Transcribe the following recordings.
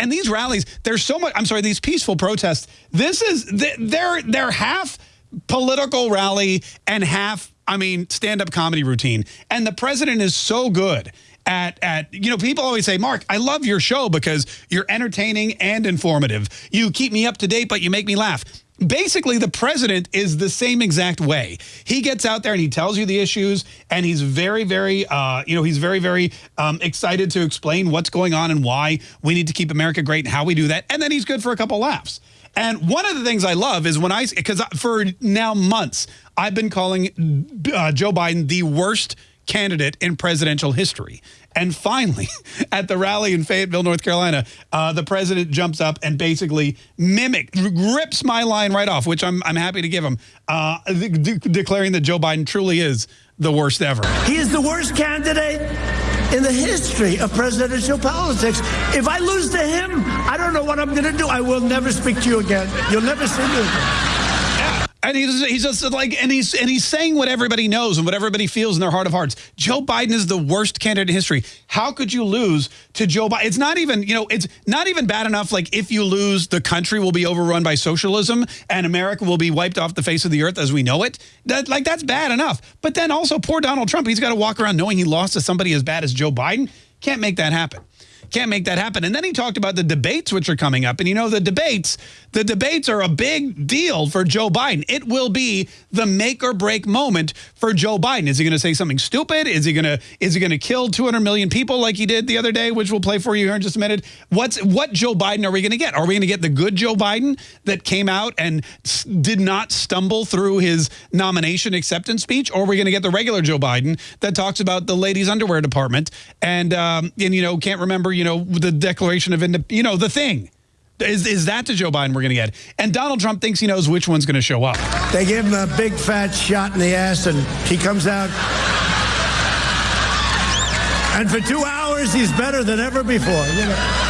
and these rallies, there's so much, I'm sorry, these peaceful protests, this is, they're, they're half political rally and half, I mean, stand-up comedy routine. And the president is so good at, at, you know, people always say, Mark, I love your show because you're entertaining and informative. You keep me up to date, but you make me laugh basically the president is the same exact way. He gets out there and he tells you the issues and he's very, very, uh, you know, he's very, very um, excited to explain what's going on and why we need to keep America great and how we do that. And then he's good for a couple laughs. And one of the things I love is when I, because for now months, I've been calling uh, Joe Biden the worst candidate in presidential history. And finally, at the rally in Fayetteville, North Carolina, uh, the president jumps up and basically mimic, rips my line right off, which I'm, I'm happy to give him, uh, de declaring that Joe Biden truly is the worst ever. He is the worst candidate in the history of presidential politics. If I lose to him, I don't know what I'm going to do. I will never speak to you again. You'll never see me again. And he's, he's just like, and he's and he's saying what everybody knows and what everybody feels in their heart of hearts. Joe Biden is the worst candidate in history. How could you lose to Joe Biden? It's not even, you know, it's not even bad enough. Like if you lose, the country will be overrun by socialism and America will be wiped off the face of the earth as we know it. That like that's bad enough. But then also poor Donald Trump, he's got to walk around knowing he lost to somebody as bad as Joe Biden. Can't make that happen. Can't make that happen. And then he talked about the debates which are coming up. And you know, the debates, the debates are a big deal for Joe Biden. It will be the make or break moment for Joe Biden. Is he going to say something stupid? Is he going to is he going to kill 200 million people like he did the other day, which we'll play for you here in just a minute? What's what Joe Biden are we going to get? Are we going to get the good Joe Biden that came out and did not stumble through his nomination acceptance speech? Or are we going to get the regular Joe Biden that talks about the ladies underwear department and um, and you know can't remember you know, the Declaration of Independence, you know, the thing. Is, is that the Joe Biden we're going to get? And Donald Trump thinks he knows which one's going to show up. They give him a big fat shot in the ass and he comes out. And for two hours, he's better than ever before. You know?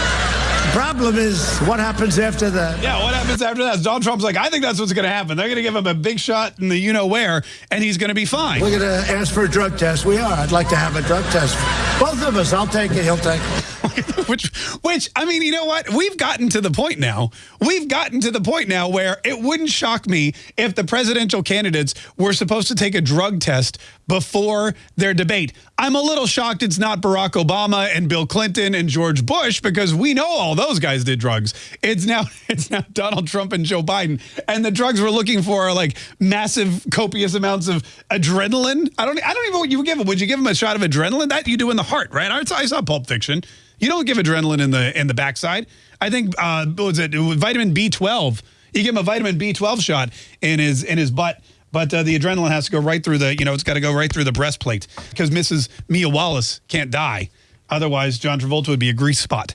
problem is what happens after that. Yeah, what happens after that? Donald Trump's like, I think that's what's going to happen. They're going to give him a big shot in the you-know-where, and he's going to be fine. We're going to ask for a drug test. We are. I'd like to have a drug test. Both of us. I'll take it. He'll take it. which, which, I mean, you know what? We've gotten to the point now. We've gotten to the point now where it wouldn't shock me if the presidential candidates were supposed to take a drug test before their debate. I'm a little shocked it's not Barack Obama and Bill Clinton and George Bush because we know all those guys did drugs. It's now it's now Donald Trump and Joe Biden. And the drugs we're looking for are like massive, copious amounts of adrenaline. I don't I don't even know what you would give them. Would you give them a shot of adrenaline? That you do in the heart, right? I saw Pulp Fiction. You don't give adrenaline in the in the backside. I think uh, what was it vitamin B12. You give him a vitamin B12 shot in his in his butt, but uh, the adrenaline has to go right through the you know it's got to go right through the breastplate because Mrs. Mia Wallace can't die. Otherwise, John Travolta would be a grease spot.